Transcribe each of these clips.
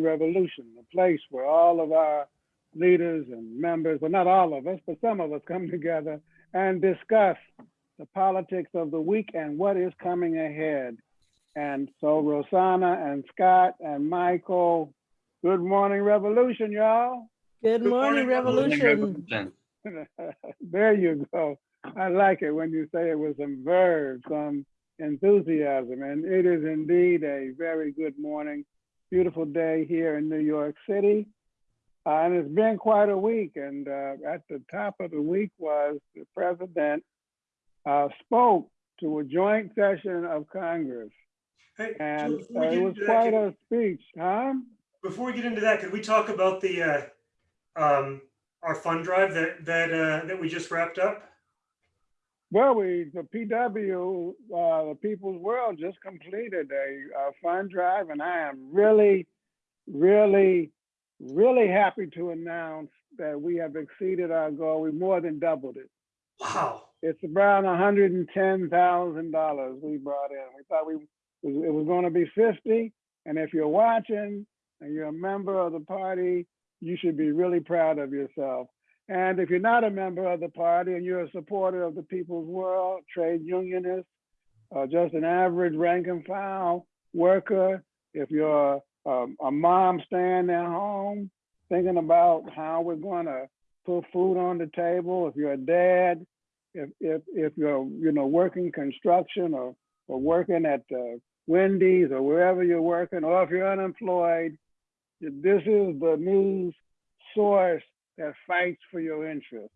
Revolution, a place where all of our leaders and members, well, not all of us, but some of us come together and discuss the politics of the week and what is coming ahead. And so Rosanna and Scott and Michael, good morning, Revolution, y'all. Good morning, Revolution. there you go. I like it when you say it with some verve, some enthusiasm. And it is indeed a very good morning, beautiful day here in New York City. Uh, and it's been quite a week. And uh, at the top of the week was the president uh, spoke to a joint session of Congress. Hey, And uh, it was into that, quite a speech, huh? Before we get into that, could we talk about the, uh, um, our fund drive that, that, uh, that we just wrapped up? Well, we, the PW, uh, the People's World just completed a, uh fund drive and I am really, really, really happy to announce that we have exceeded our goal. We more than doubled it. Wow. It's around hundred and ten thousand dollars we brought in. We thought we, it was gonna be fifty. And if you're watching and you're a member of the party, you should be really proud of yourself. And if you're not a member of the party and you're a supporter of the People's World, trade unionist, uh, just an average rank and file worker, if you're um, a mom staying at home, thinking about how we're gonna put food on the table, if you're a dad, if, if, if you're, you know, working construction or, or working at uh, Wendy's or wherever you're working, or if you're unemployed, this is the news source that fights for your interest,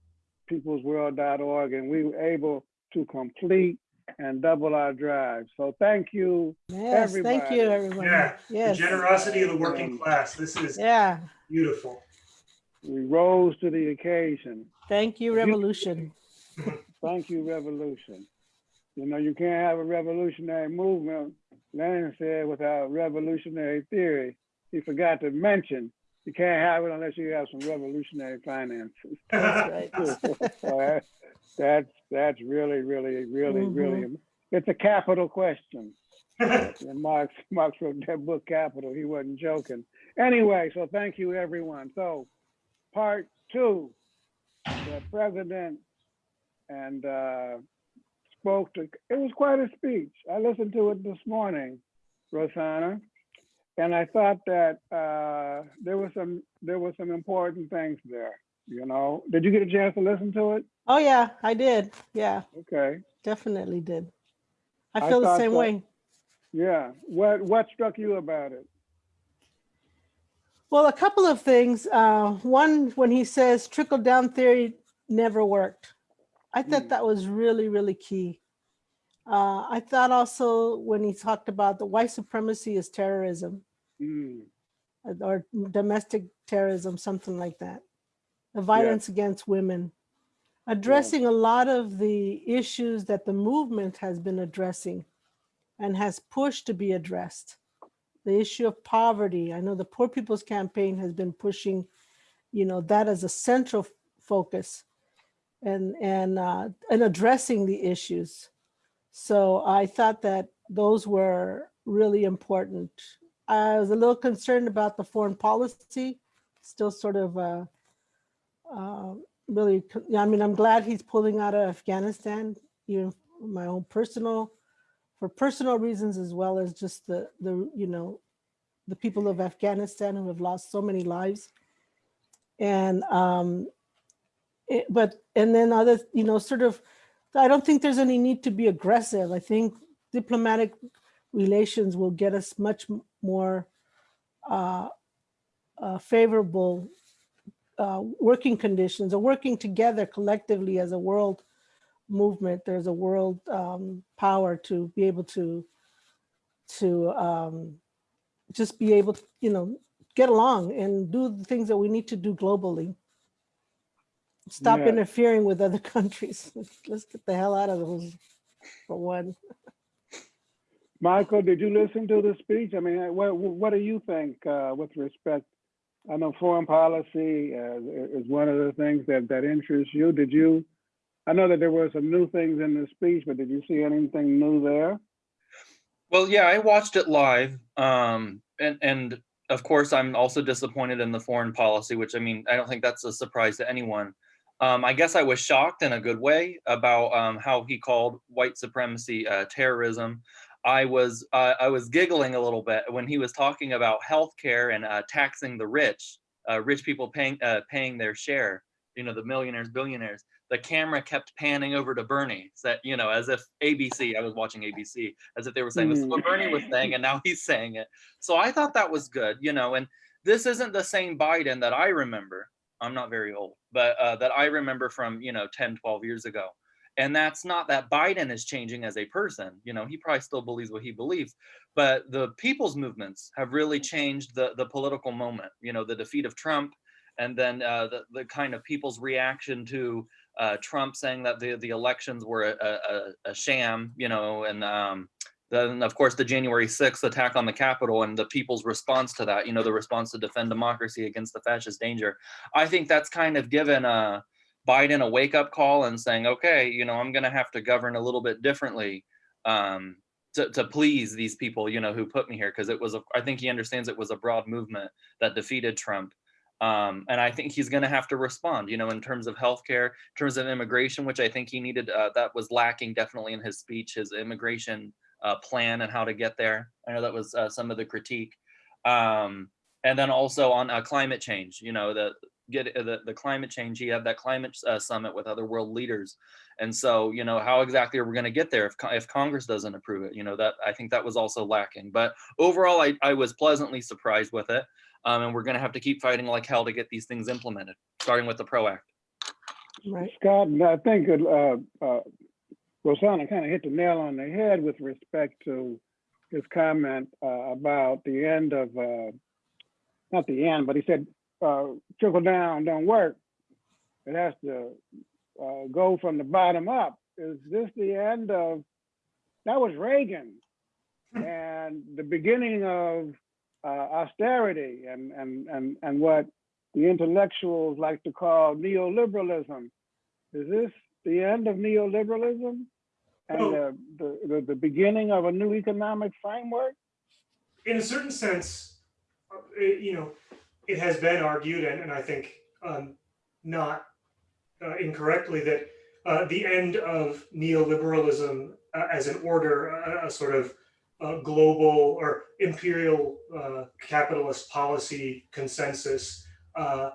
peoplesworld.org, and we were able to complete and double our drive. So thank you. Yes, thank you, everyone. Yeah, The generosity of the working class. This is yeah. beautiful. We rose to the occasion. Thank you, Revolution. Thank you, revolution. You know, you can't have a revolutionary movement, Lenin said, without revolutionary theory. He forgot to mention, you can't have it unless you have some revolutionary finances. That's right. So that- That's, that's really, really, really, really, it's a capital question. And Marx, Marx wrote that book Capital, he wasn't joking. Anyway, so thank you, everyone. So part two, the president and uh, spoke to, it was quite a speech. I listened to it this morning, Rosanna. And I thought that uh, there was some, there were some important things there, you know? Did you get a chance to listen to it? Oh, yeah, I did. Yeah, Okay, definitely did. I I feel the same way. yeah. What, what struck you about it? Well, a couple of things. Uh, one, when he says trickle down theory never worked. I thought Mm. that was really, really key. Uh, I thought also when he talked about the white supremacy is terrorism Mm, or domestic terrorism, something like that. The violence against women. Addressing a lot of the issues that the movement has been addressing and has pushed to be addressed. The issue of poverty. I know the Poor People's Campaign has been pushing, you know, that as a central focus and, and, uh, and addressing the issues. So I thought that those were really important. I was a little concerned about the foreign policy, still sort of, uh, uh, really, I mean, I'm glad he's pulling out of Afghanistan, even my own personal, for personal reasons as well as just the, the, you know, the people of Afghanistan who have lost so many lives. And, um, it, but, and then other, you know, sort of, I don't think there's any need to be aggressive. I think diplomatic relations will get us much more uh, uh, favorable uh, working conditions or working together collectively as a world movement. There's a world um, power to be able to to um, just be able to, you know, get along and do the things that we need to do globally. Stop Yeah. interfering with other countries. Let's get the hell out of those for one. Michael, did you listen to the speech? I mean, what, what do you think uh, with respect? I know foreign policy uh, is one of the things that, that interests you. Did you, I know that there were some new things in the speech, but did you see anything new there? Well, yeah, I watched it live, um, and and of course, I'm also disappointed in the foreign policy, which I mean, I don't think that's a surprise to anyone. Um, I guess I was shocked in a good way about um, how he called white supremacy uh, terrorism. I was uh, I was giggling a little bit when he was talking about healthcare and uh, taxing the rich, uh, rich people paying uh, paying their share. You know, the millionaires, billionaires. The camera kept panning over to Bernie, that you know, as if ABC. I was watching ABC, as if they were saying this is what Bernie was saying, and now he's saying it. So I thought that was good, you know. And this isn't the same Biden that I remember. I'm not very old, but uh, that I remember from you know 10, 12 years ago. And that's not that Biden is changing as a person. You know, he probably still believes what he believes, but the people's movements have really changed the the political moment. You know, the defeat of Trump, and then uh, the the kind of people's reaction to uh, Trump saying that the the elections were a, a, a sham. You know, and um, then of course the January 6th attack on the Capitol and the people's response to that. You know, the response to defend democracy against the fascist danger. I think that's kind of given uh, Biden a wake up call and saying, okay, you know, I'm going to have to govern a little bit differently um, to, to please these people, you know, who put me here. Cause it was, a, I think he understands it was a broad movement that defeated Trump. Um, and I think he's going to have to respond, you know, in terms of healthcare, in terms of immigration, which I think he needed, uh, that was lacking definitely in his speech, his immigration uh, plan and how to get there. I know that was uh, some of the critique. Um, and then also on uh, climate change, you know, the, get uh, the, the climate change. you had that climate uh, summit with other world leaders. And so, you know, how exactly are we going to get there if, if Congress doesn't approve it? You know, that I think that was also lacking. But overall, I, I was pleasantly surprised with it. Um, and we're going to have to keep fighting like hell to get these things implemented, starting with the PRO Act. Right. Scott, I think uh, uh, Rosanna kind of hit the nail on the head with respect to his comment uh, about the end of, uh, not the end, but he said uh, trickle down don't work. It has to uh, go from the bottom up. Is this the end of, that was Reagan and the beginning of uh, austerity and, and, and, and what the intellectuals like to call neoliberalism. Is this the end of neoliberalism and Well- the, the, the, beginning of a new economic framework? in a certain sense, uh, it, you know, it has been argued, and, and I think um, not uh, incorrectly, that uh, the end of neoliberalism uh, as an order, a, a sort of uh, global or imperial uh, capitalist policy consensus uh,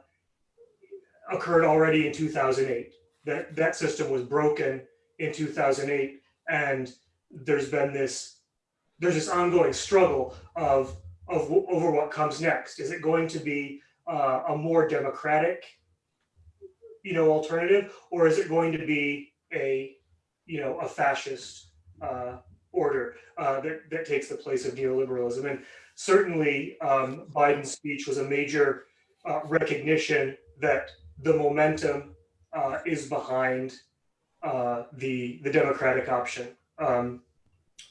occurred already in 2008. That that system was broken in 2008, and there's been this there's this ongoing struggle of of over what comes next. Is it going to be uh, a more democratic, you know, alternative, or is it going to be a, you know, a fascist uh, order uh, that that takes the place of neoliberalism? And certainly, um, Biden's speech was a major uh, recognition that the momentum uh, is behind uh, the the democratic option. Um,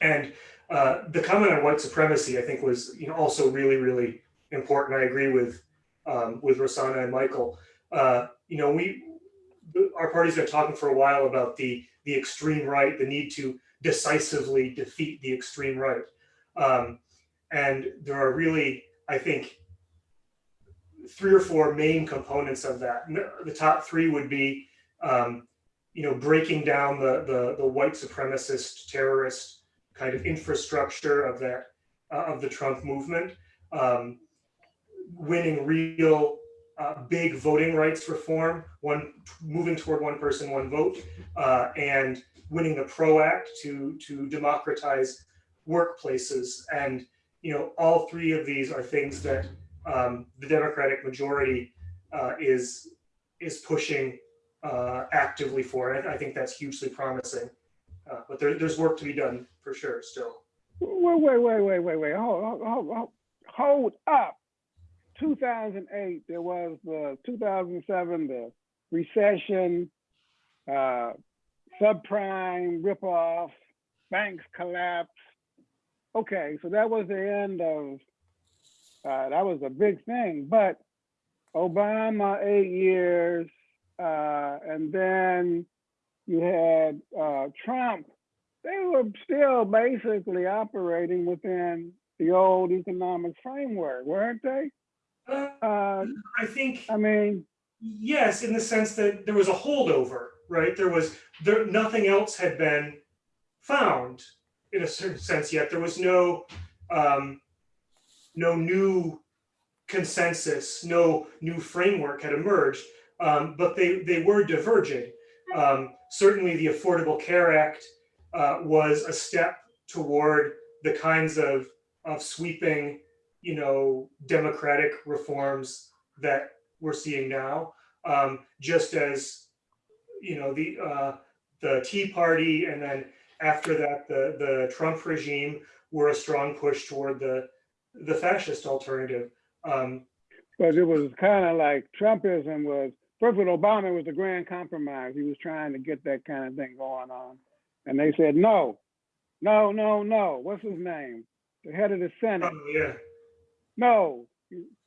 and uh, the comment on white supremacy, I think, was you know also really really important. I agree with um, with Rosanna and Michael. Uh, you know, we our party's been talking for a while about the the extreme right, the need to decisively defeat the extreme right, um, and there are really, I think, three or four main components of that. The- top three would be, um, you know, breaking down the the, the white supremacist terrorist kind of infrastructure of that uh, of the Trump movement, um, winning real uh, big voting rights reform, one moving toward one person, one vote, uh, and winning the PRO Act to to democratize workplaces. And you know, all three of these are things that um, the Democratic majority uh, is is pushing uh, actively for. it. I think that's hugely promising. Uh, but there, there's work to be done for sure still. Wait, wait, wait, wait, wait, wait. Hold, hold, hold, hold, up. 2008, there was the 2007, the recession, uh, subprime ripoff, banks collapse. Okay, so that was the end of, uh, that was a big thing. But Obama, eight years, uh, and then you had uh, Trump they were still basically operating within the old economic framework, weren't they? Uh, Uh, I think I mean, yes, in the sense that there was a holdover, right? There was there nothing else had been found in a certain sense yet. There was no um, no new consensus, no new framework had emerged, um, but they they were diverging. Um, certainly, the Affordable Care Act uh, was a step toward the kinds of of sweeping, you know, democratic reforms that we're seeing now. Um, just as you know the uh, the Tea Party and then after that the the Trump regime were a strong push toward the the fascist alternative. Um, but it was kind of like Trumpism was, first with Obama was the grand compromise. He was trying to get that kind of thing going on. And they said, no, no, no, no. What's his name? The head of the Senate. oh, yeah, No.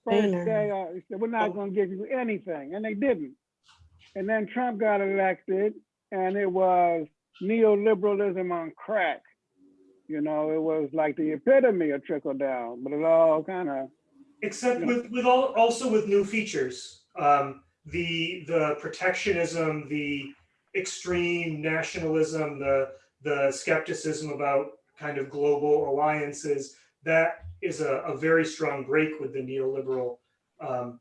First day, uh, he said, we're not going to give you anything. And they didn't. And then Trump got elected and it was neoliberalism on crack. You know, it was like the epitome of trickle down, but it all kind of, except Yeah. with with all also with new features. Um, the the protectionism, the extreme nationalism, the the skepticism about kind of global alliances. That is a, a very strong break with the neoliberal um,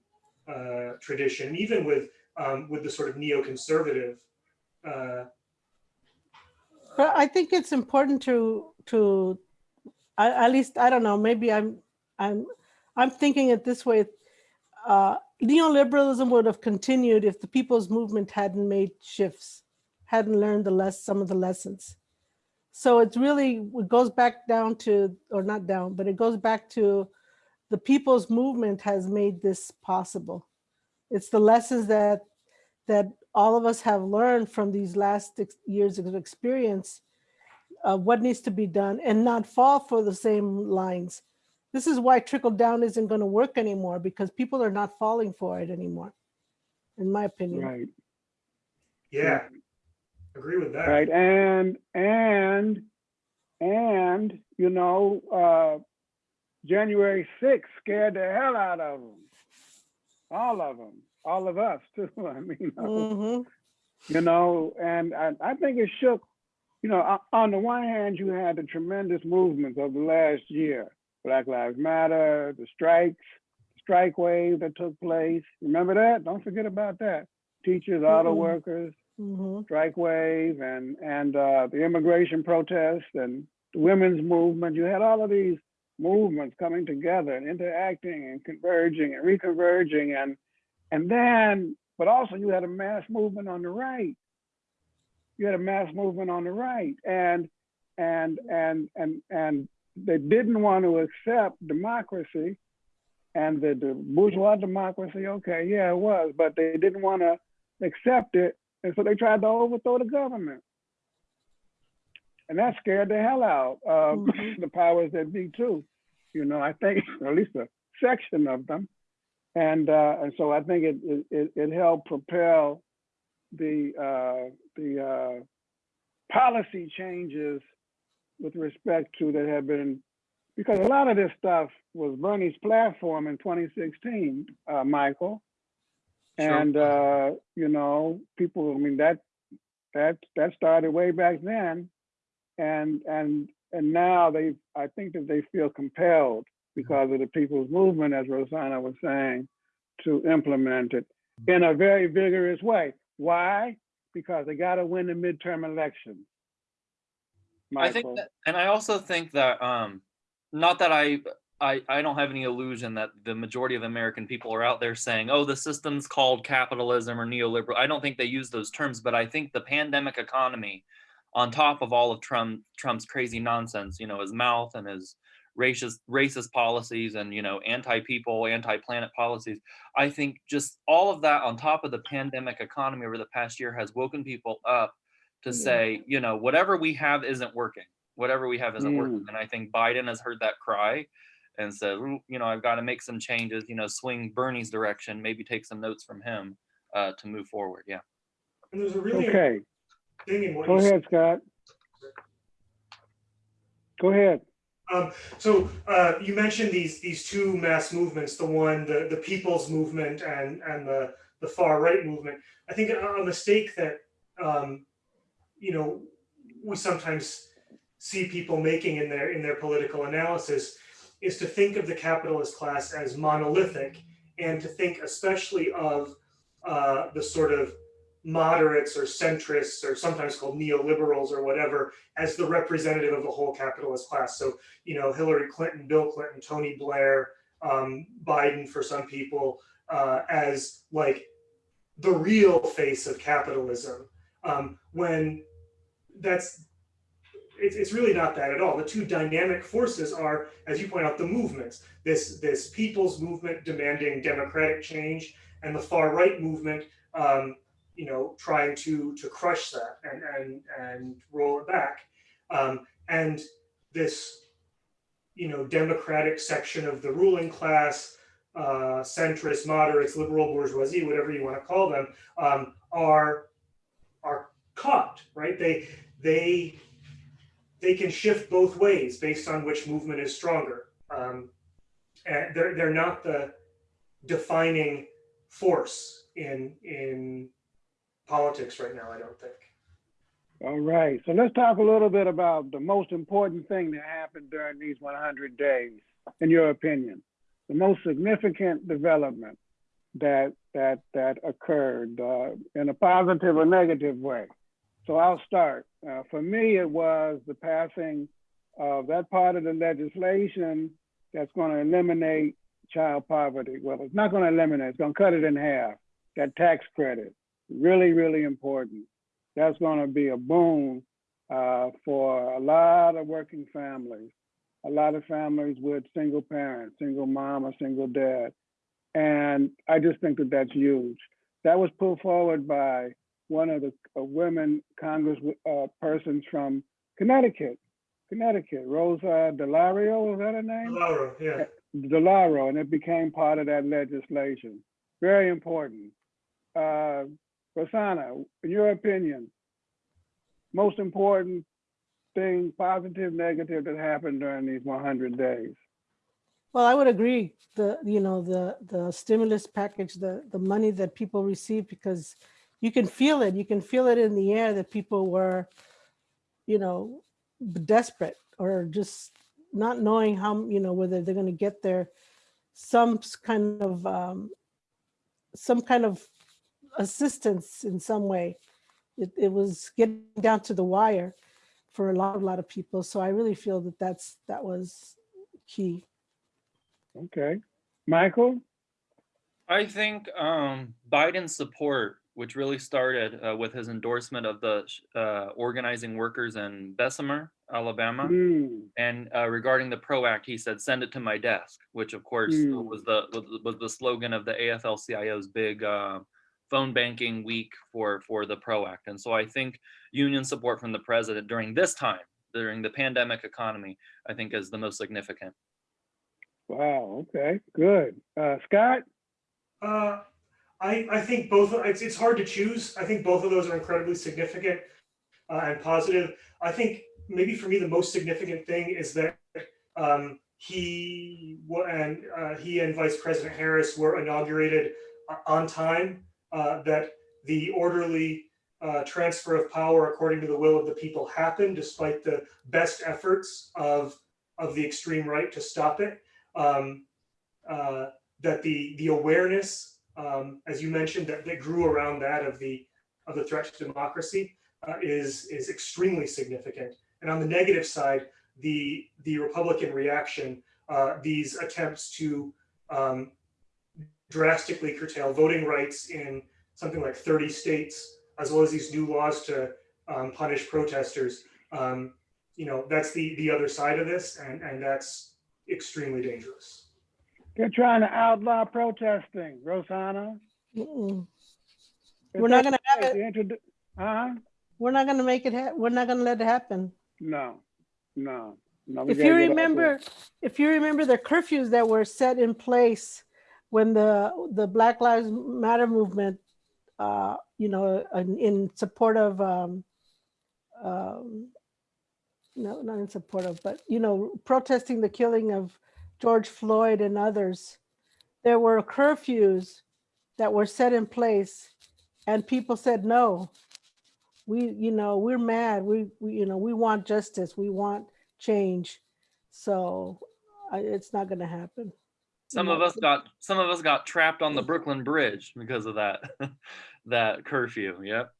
uh, tradition, even with um, with the sort of neoconservative. Uh, But I think it's important to, to, I- at least, I don't know, maybe I'm, I'm, I'm thinking it this way. Uh, Neoliberalism would have continued if the people's movement hadn't made shifts, hadn't learned the less, some of the lessons. So it's really, it goes back down to, or not down, but it goes back to the people's movement has made this possible. It's the lessons that, that all of us have learned from these last years of experience uh, what needs to be done and not fall for the same lines. This is why trickle down isn't going to work anymore because people are not falling for it anymore, in my opinion. right. yeah, agree with that. Right, and, and, and, you know, uh, January sixth scared the hell out of them. All of them, all of us too, I mean, uh, Mhm. you know, and I, I think it shook, you know, on the one hand, you had the tremendous movements of the last year, Black Lives Matter, the strikes, strike wave that took place. Remember that? Don't forget about that. Teachers, auto Mm-mm. workers, Mhm. strike wave and and uh, the immigration protest and the women's movement. You had all of these movements coming together and interacting and converging and reconverging and and then, but also you had a mass movement on the right. You had a mass movement on the right, and and and and and they didn't want to accept democracy and the, the bourgeois democracy. Okay, yeah, it was, but they didn't want to accept it and so they tried to overthrow the government. And that scared the hell out of Mhm. the powers that be too. You know, I think, at least a section of them. And uh, and so I think it it, it, it helped propel the uh, the uh, policy changes with respect to that have been because a lot of this stuff was Bernie's platform in 2016, uh, Michael. Sure. And uh, you know, people. I mean, that that that started way back then, and and and now they. I think that they feel compelled because of the people's movement, as Rosanna was saying, to implement it in a very vigorous way. Why? Because they got to win the midterm elections. I think that, and I also think that, um, not that I, I, I don't have any illusion that the majority of American people are out there saying, "Oh, the system's called capitalism or neoliberal." I don't think they use those terms, but I think the pandemic economy, on top of all of Trump Trump's crazy nonsense, you know, his mouth and his racist racist policies and you know anti-people, anti-planet policies, I think just all of that on top of the pandemic economy over the past year has woken people up to Yeah. say, you know, whatever we have isn't working. Whatever we have isn't working. Mm. And I think Biden has heard that cry and said, you know, I've got to make some changes, you know, swing Bernie's direction, maybe take some notes from him uh, to move forward. Yeah. And there's a really Okay, thing in what go you said. ahead, Scott. Go ahead. Um, so uh, you mentioned these these two mass movements, the one the the people's movement and and the the far right movement. I think a, a mistake that um, you know we sometimes see people making in their in their political analysis is to think of the capitalist class as monolithic and to think especially of uh, the sort of moderates or centrists or sometimes called neoliberals or whatever as the representative of the whole capitalist class. So, you know, Hillary Clinton, Bill Clinton, Tony Blair, um, Biden for some people uh, as like the real face of capitalism. Um, when that's it's, it's really not that at all. The two dynamic forces are, as you point out, the movements. This this people's movement demanding democratic change, and the far right movement, um, you know, trying to to crush that and and and roll it back. Um, and this, you know, democratic section of the ruling class, uh, centrist, moderates, liberal bourgeoisie, whatever you want to call them, um, are are caught, right? They they they can shift both ways based on which movement is stronger. Um, and they're they're not the defining force in in politics right now. I don't think. All right, so let's talk a little bit about the most important thing that happened during these 100 days, in your opinion. The most significant development that that that occurred uh, in a positive or negative way. So I'll start. Uh, for me, it was the passing of that part of the legislation that's going to eliminate child poverty. Well, it's not going to eliminate, it's going to cut it in half. That tax credit, really, really important. That's going to be a boon uh, for a lot of working families, a lot of families with single parents, single mom or single dad. And I just think that that's huge. That was put forward by one of the uh, women Congress uh, persons from Connecticut, Connecticut, Rosa DeLario, is that her name? Laura, yeah. DeLauro, and it became part of that legislation. Very important. Uh, Rosanna, in your opinion, most important thing, positive, negative, that happened during these 100 days? Well, I would agree. The, you know, the, the stimulus package, the, the money that people received, because you can feel it. You can feel it in the air that people were, you know, desperate or just not knowing how, you know, whether they're going to get their, some kind of, um, some kind of assistance in some way. It, it was getting down to the wire for a lot, a lot of people. So I really feel that that's, that was key. Okay. Michael? I think um, Biden's support, which really started uh, with his endorsement of the uh, organizing workers in Bessemer, Alabama, Hmm, and uh, regarding the PRO Act, he said, "Send it to my desk," which of course Mm. was the was, the- was the slogan of the AFL-CIO's big uh, phone banking week for for the PRO Act. And so I think union support from the president during this time, during the pandemic economy, I think is the most significant. Wow, okay, good. Uh, Scott? I, I think both, it's, it's hard to choose. I think both of those are incredibly significant uh, and positive. I think maybe for me, the most significant thing is that um, he and uh, he and Vice President Harris were inaugurated uh, on time, uh, that the orderly uh, transfer of power according to the will of the people happened despite the best efforts of, of the extreme right to stop it. Um, uh, that the the awareness, um, as you mentioned, that, that grew around that of the of the threat to democracy uh, is is extremely significant. And on the negative side, the the Republican reaction, uh, these attempts to um, drastically curtail voting rights in something like 30 states, as well as these new laws to um, punish protesters. Um, you know, that's the the other side of this, and and that's extremely dangerous. They're trying to outlaw protesting, Rosanna. Mm-mm. We're not gonna have it. introdu- Huh? We're not gonna make it, hap- we're not gonna let it happen. No, no, no. If you remember, if you remember the curfews that were set in place when the, the Black Lives Matter movement, uh, you know, in, in support of, um, um, no, not in support of, but, you know, protesting the killing of George Floyd and others, there were curfews that were set in place and people said, no, we, you know, we're mad. We, we, you know, we want justice. We want change. So I, it's not going to happen. Some know, of us got some of us got trapped on the Brooklyn Bridge because of that that curfew. Yep.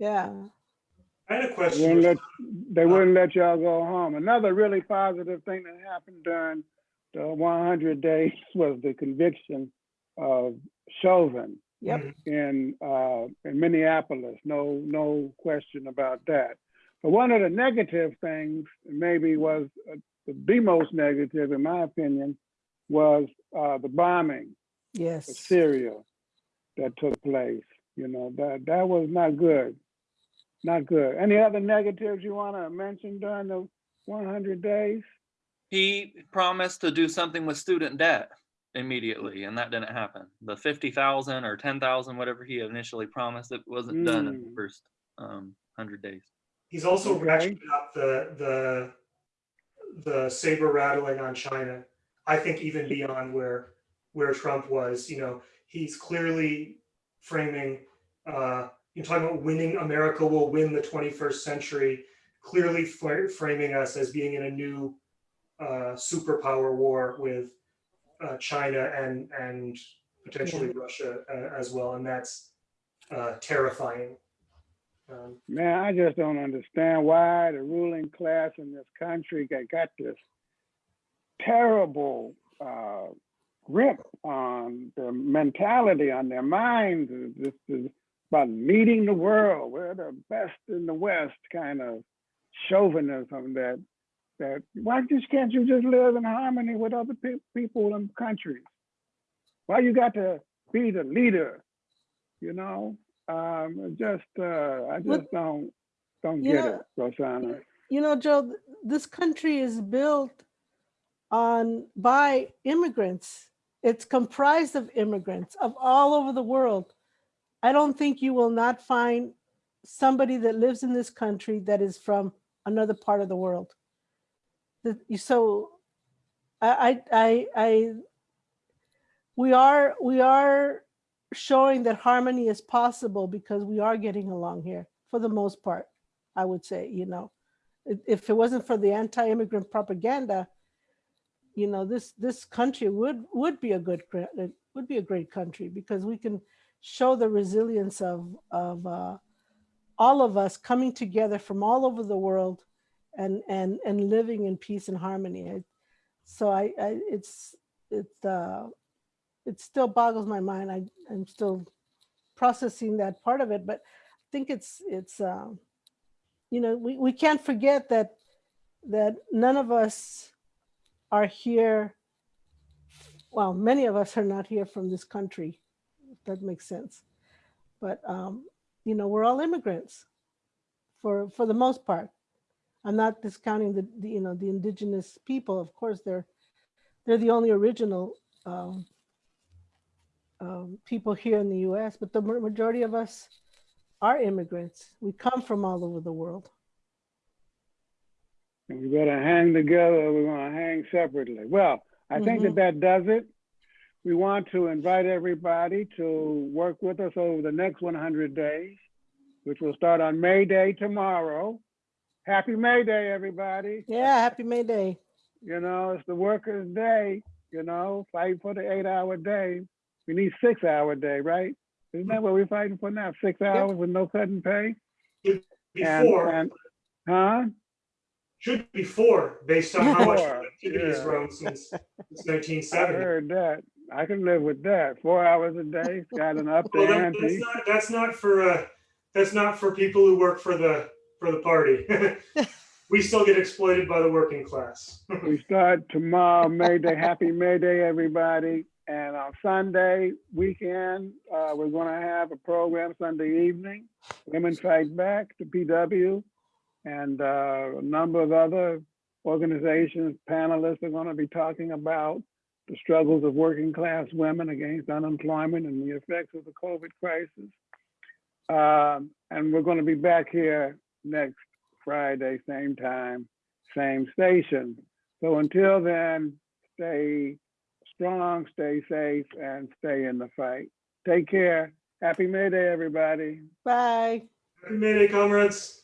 Yeah. I had a They question. wouldn't let, they uh, wouldn't let y'all go home. Another really positive thing that happened during the one hundred days was the conviction of Chauvin Yep. In, uh, in Minneapolis. No, no question about that. But one of the negative things, maybe was uh, the, most negative, in my opinion, was, uh, the bombing of Yes. Syria that took place. You know, that, that was not good. Not good. Any other negatives you want to mention during the 100 days? He promised to do something with student debt immediately, and that didn't happen. The fifty thousand or ten thousand, whatever he initially promised, it wasn't done in the Mm. first um hundred days. He's also Okay. ratcheted up the, the, the saber rattling on China. I think even beyond where, where Trump was, you know, he's clearly framing, uh, you're talking about winning, America will win the 21st century, clearly framing us as being in a new uh, superpower war with uh, China and, and potentially Russia uh, as well. And that's uh, terrifying. Um, Man, I just don't understand why the ruling class in this country got, got this terrible uh, grip on their mentality, on their minds. This is about leading the world. We're the best in the West kind of chauvinism that that why just can't you just live in harmony with other pe- people and countries? Why you got to be the leader? You know, um, just uh, I just don't don't get know- it, Rosanna. You know, Joe, this country is built on by immigrants. It's comprised of immigrants of all over the world. I don't think you will not find somebody that lives in this country that is from another part of the world. So I, I, I, we are, we are showing that harmony is possible because we are getting along here for the most part, I would say, you know. If- it wasn't for the anti-immigrant propaganda, you know, this, this country would, would be a good, it would be a great country because we can show the resilience of, of uh, all of us coming together from all over the world and, and, and living in peace and harmony. So I, I, it's, it's, uh, it still boggles my mind. I, I'm still processing that part of it, but I think it's, it's, um, you know, we, we can't forget that, that none of us are here. Well, many of us are not here from this country. if That makes sense. But, um, you know, we're all immigrants for, for the most part. I'm not discounting the, the, you know, the indigenous people. Of course, they're, they're the only original, um, um, people here in the US, but the majority of us are immigrants. We come from all over the world. And we better hang together we're going to hang separately. Well, I think that that does it. We want to invite everybody to work with us over the next 100 days, which will start on May Day tomorrow. Happy May Day, everybody. Yeah, happy May Day. You know, it's the workers' day, you know, fighting for the eight hour day. We need six hour day, right? Isn't that what we're fighting for now? Six hours with no cut and pay? And- Before, and- Huh? should be four, based on how much Four, productivity has yeah. grown since, since I 1970. heard that. I can live with that. Four hours a day, got an up Well, that, that's not, that's not for, uh, that's not for people who work for the, for the party. We still get exploited by the working class. We start tomorrow, May Day. Happy May Day, everybody. And on Sunday weekend, uh, we're gonna have a program Sunday evening. Women Fight Back, the PW, and uh, a number of other organizations, panelists are gonna be talking about the struggles of working class women against unemployment and the effects of the COVID crisis. Um, and we're gonna be back here next Friday, same time, same station. So until then, stay strong, stay safe, and stay in the fight. Take care. Happy May Day, everybody. Bye. Happy May Day, comrades.